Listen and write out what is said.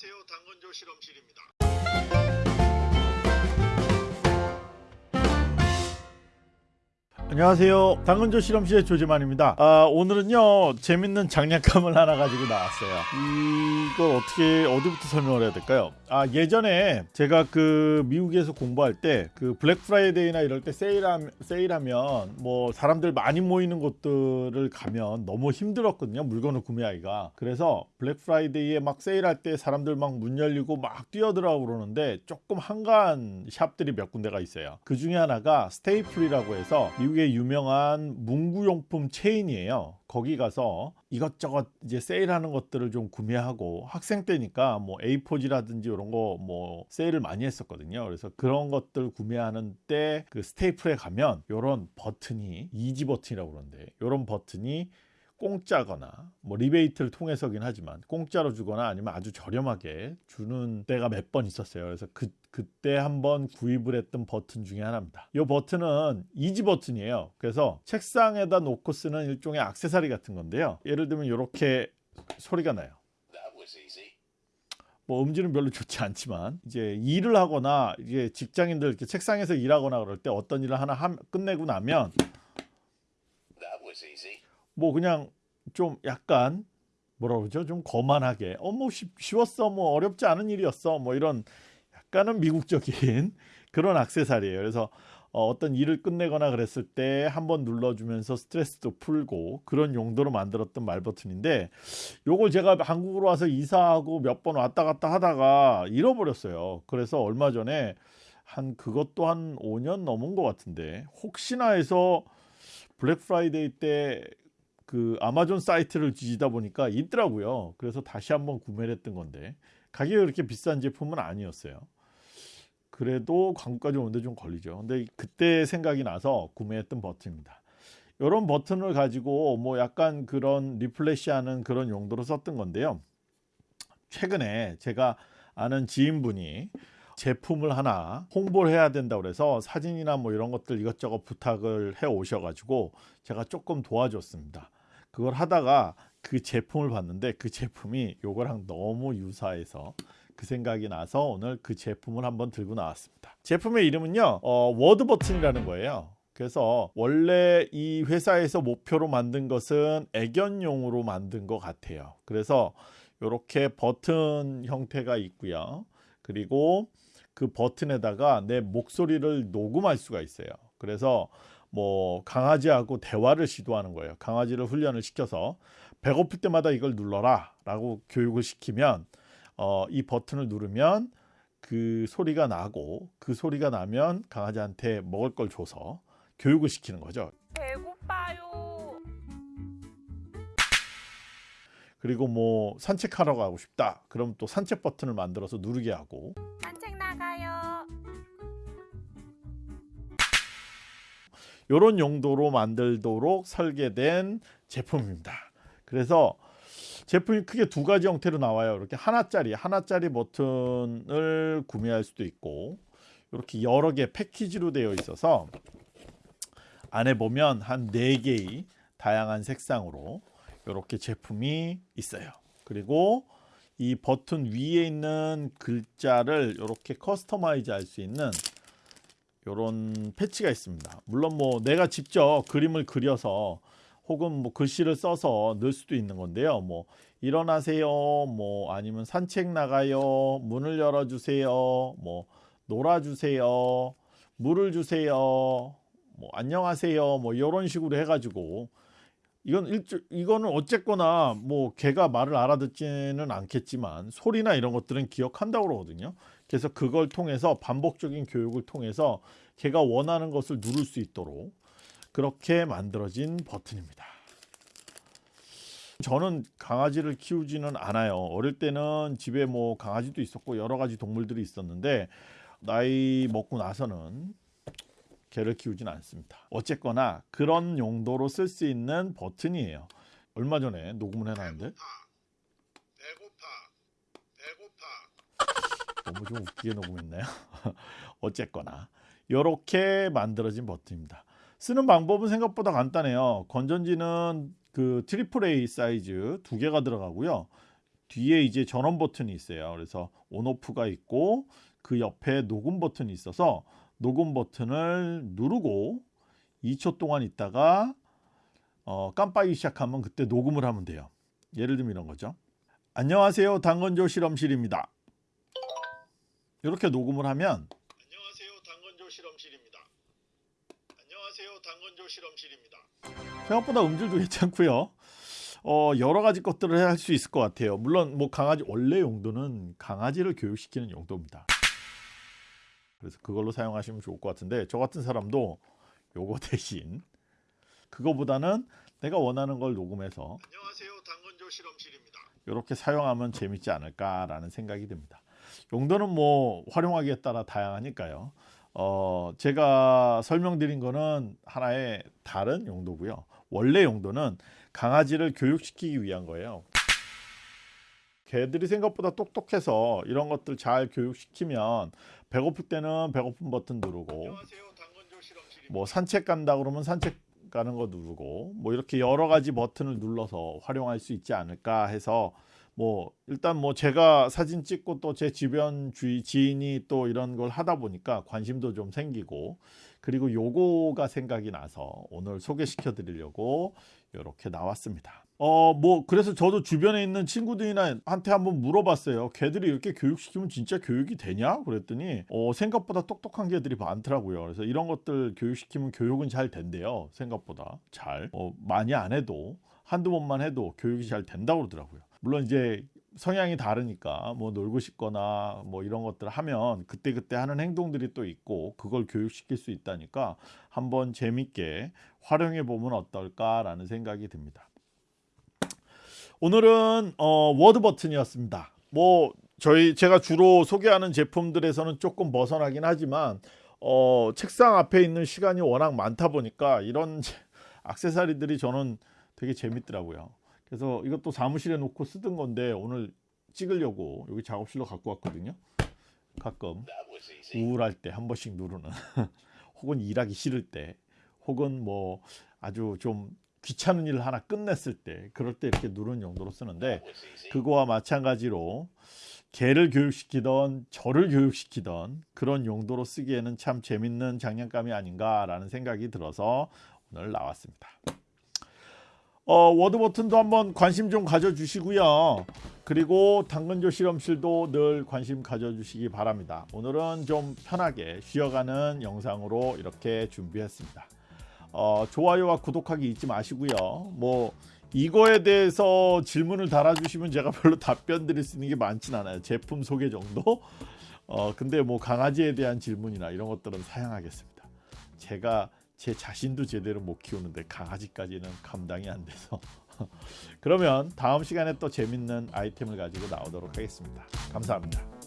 안녕하세요. 당근조 실험실입니다. 안녕하세요. 당근조 실험실의 조재만입니다. 아, 오늘은요 재밌는 장난감을 하나 가지고 나왔어요. 이걸 어떻게 어디부터 설명을 해야 될까요? 아 예전에 제가 그 미국에서 공부할 때 그 블랙 프라이데이나 이럴 때 세일하면 세일하면 뭐 사람들 많이 모이는 곳들을 가면 너무 힘들었거든요. 물건을 구매하기가. 그래서 블랙 프라이데이에 막 세일할 때 사람들 막 문 열리고 막 뛰어들어가고 그러는데 조금 한가한 샵들이 몇 군데가 있어요. 그 중에 하나가 Staples이라고 해서 미국 의 유명한 문구용품 체인이에요. 거기 가서 이것저것 이제 세일하는 것들을 좀 구매하고 학생 때니까 뭐 A4지라든지 이런 거 뭐 세일을 많이 했었거든요. 그래서 그런 것들 구매하는 때 그 Staples에 가면 이런 버튼이 easy 버튼이라고 그러는데 이런 버튼이 공짜거나 뭐 리베이트를 통해서긴 하지만 공짜로 주거나 아니면 아주 저렴하게 주는 때가 몇 번 있었어요. 그래서 그 그때 한번 구입을 했던 버튼 중에 하나입니다. 이 버튼은 easy 버튼이에요. 그래서 책상에다 놓고 쓰는 일종의 액세서리 같은 건데요. 예를 들면 이렇게 소리가 나요. 뭐 음질은 별로 좋지 않지만 이제 일을 하거나 이게 직장인들 이렇게 책상에서 일하거나 그럴 때 어떤 일을 하나 함- 끝내고 나면 뭐 그냥 좀 약간 뭐라 그러죠? 좀 거만하게 어뭐 쉬웠어 뭐 어렵지 않은 일이었어 뭐 이런 약간은 미국적인 그런 액세서리예요. 그래서 어, 떤 일을 끝내거나 그랬을 때 한 번 눌러주면서 스트레스도 풀고 그런 용도로 만들었던 말 버튼인데 요걸 제가 한국으로 와서 이사하고 몇 번 왔다 갔다 하다가 잃어버렸어요. 그래서 얼마 전에 한 그것도 한 5년 넘은 것 같은데 혹시나 해서 블랙 프라이데이 때 그 아마존 사이트를 뒤지다 보니까 있더라고요. 그래서 다시 한번 구매를 했던 건데 가격이 그렇게 비싼 제품은 아니었어요. 그래도 한국까지 오는데 좀 걸리죠. 근데 그때 생각이 나서 구매했던 버튼입니다. 이런 버튼을 가지고 뭐 약간 그런 refresh하는 그런 용도로 썼던 건데요. 최근에 제가 아는 지인분이 제품을 하나 홍보를 해야 된다고 그래서 사진이나 뭐 이런 것들 이것저것 부탁을 해 오셔 가지고 제가 조금 도와줬습니다. 그걸 하다가 그 제품을 봤는데 그 제품이 요거랑 너무 유사해서 그 생각이 나서 오늘 그 제품을 한번 들고 나왔습니다. 제품의 이름은요, 어, word 버튼이라는 거예요. 그래서 원래 이 회사에서 목표로 만든 것은 애견용으로 만든 것 같아요. 그래서 이렇게 버튼 형태가 있고요. 그리고 그 버튼에다가 내 목소리를 녹음할 수가 있어요. 그래서 뭐 강아지하고 대화를 시도하는 거예요. 강아지를 훈련을 시켜서 배고플 때마다 이걸 눌러라 라고 교육을 시키면 어, 이 버튼을 누르면 그 소리가 나고 그 소리가 나면 강아지한테 먹을 걸 줘서 교육을 시키는 거죠. 배고파요. 그리고 뭐 산책하러 가고 싶다. 그럼 또 산책 버튼을 만들어서 누르게 하고 산책 나가요. 이런 용도로 만들도록 설계된 제품입니다. 그래서 제품이 크게 두 가지 형태로 나와요. 이렇게 하나짜리 하나짜리 버튼을 구매할 수도 있고 이렇게 여러 개 패키지로 되어 있어서 안에 보면 한네 개의 다양한 색상으로 이렇게 제품이 있어요. 그리고 이 버튼 위에 있는 글자를 이렇게 customize 할 수 있는 이런 패치가 있습니다. 물론 뭐 내가 직접 그림을 그려서 혹은 뭐 글씨를 써서 넣을 수도 있는 건데요. 뭐 일어나세요. 뭐 아니면 산책 나가요. 문을 열어 주세요. 뭐 놀아 주세요. 물을 주세요. 뭐 안녕하세요. 뭐 이런 식으로 해 가지고 이건 일주 이거는 어쨌거나 뭐 걔가 말을 알아듣지는 않겠지만 소리나 이런 것들은 기억한다고 그러거든요. 그래서 그걸 통해서 반복적인 교육을 통해서 걔가 원하는 것을 누를 수 있도록 그렇게 만들어진 버튼입니다. 저는 강아지를 키우지는 않아요. 어릴 때는 집에 뭐 강아지도 있었고 여러 가지 동물들이 있었는데 나이 먹고 나서는 개를 키우진 않습니다. 어쨌거나 그런 용도로 쓸 수 있는 버튼이에요. 얼마 전에 녹음을 해놨는데 배고파. 배고파. 너무 좀 웃기게 녹음했나요? 어쨌거나 이렇게 만들어진 버튼입니다. 쓰는 방법은 생각보다 간단해요. 건전지는 그 triple A 사이즈 두 개가 들어가고요. 뒤에 이제 전원 버튼이 있어요. 그래서 온오프가 있고 그 옆에 녹음 버튼이 있어서 녹음 버튼을 누르고 2초 동안 있다가 어, 깜빡이기 시작하면 그때 녹음을 하면 돼요. 예를 들면 이런 거죠. 안녕하세요. 당근조 실험실입니다. 이렇게 녹음을 하면 안녕하세요. 당근조 실험실입니다. 안녕하세요. 당근조 실험실입니다. 생각보다 음질도 괜찮고요. 어, 여러 가지 것들을 할 수 있을 것 같아요. 물론 뭐 강아지 원래 용도는 강아지를 교육시키는 용도입니다. 그래서 그걸로 사용하시면 좋을 것 같은데 저 같은 사람도 요거 대신 그거보다는 내가 원하는 걸 녹음해서 안녕하세요. 당근조 실험실입니다. 이렇게 사용하면 재밌지 않을까라는 생각이 듭니다. 용도는 뭐 활용하기에 따라 다양하니까요. 어, 제가 설명드린 거는 하나의 다른 용도고요. 원래 용도는 강아지를 교육시키기 위한 거예요. 개들이 생각보다 똑똑해서 이런 것들 잘 교육시키면 배고플 때는 배고픈 버튼 누르고. 뭐 산책 간다 그러면 산책 가는 거 누르고 뭐 이렇게 여러 가지 버튼을 눌러서 활용할 수 있지 않을까 해서 뭐 일단 뭐 제가 사진 찍고 또 제 주변 주위 지인이 또 이런 걸 하다 보니까 관심도 좀 생기고 그리고 요거가 생각이 나서 오늘 소개시켜 드리려고 이렇게 나왔습니다. 어 뭐 그래서 저도 주변에 있는 친구들이나 한테 한번 물어봤어요. 걔들이 이렇게 교육시키면 진짜 교육이 되냐? 그랬더니 어 생각보다 똑똑한 개들이 많더라고요. 그래서 이런 것들 교육시키면 교육은 잘 된대요. 생각보다 잘. 어, 많이 안 해도 한두 번만 해도 교육이 잘 된다고 그러더라고요. 물론 이제 성향이 다르니까 뭐 놀고 싶거나 뭐 이런 것들 하면 그때그때 하는 행동들이 또 있고 그걸 교육시킬 수 있다니까 한번 재밌게 활용해 보면 어떨까라는 생각이 듭니다. 오늘은 어, 워드 버튼이었습니다. 뭐 저희 제가 주로 소개하는 제품들에서는 조금 벗어나긴 하지만 어, 책상 앞에 있는 시간이 워낙 많다 보니까 이런 액세서리들이 저는 되게 재밌더라고요. 그래서 이것도 사무실에 놓고 쓰던 건데 오늘 찍으려고 여기 작업실로 갖고 왔거든요. 가끔 우울할 때 한 번씩 누르는 혹은 일하기 싫을 때 혹은 뭐 아주 좀 귀찮은 일을 하나 끝냈을 때 그럴 때 이렇게 누르는 용도로 쓰는데 그거와 마찬가지로 개를 교육시키던 저를 교육시키던 그런 용도로 쓰기에는 참 재밌는 장난감이 아닌가 라는 생각이 들어서 오늘 나왔습니다. 어, 워드 버튼도 한번 관심 좀 가져주시고요. 그리고 당근조 실험실도 늘 관심 가져주시기 바랍니다. 오늘은 좀 편하게 쉬어가는 영상으로 이렇게 준비했습니다. 어, 좋아요와 구독하기 잊지 마시고요. 뭐 이거에 대해서 질문을 달아주시면 제가 별로 답변 드릴 수 있는 게 많진 않아요. 제품 소개 정도. 어, 근데 뭐 강아지에 대한 질문이나 이런 것들은 사양하겠습니다. 제가 제 자신도 제대로 못 키우는데 강아지까지는 감당이 안 돼서 그러면 다음 시간에 또 재밌는 아이템을 가지고 나오도록 하겠습니다. 감사합니다.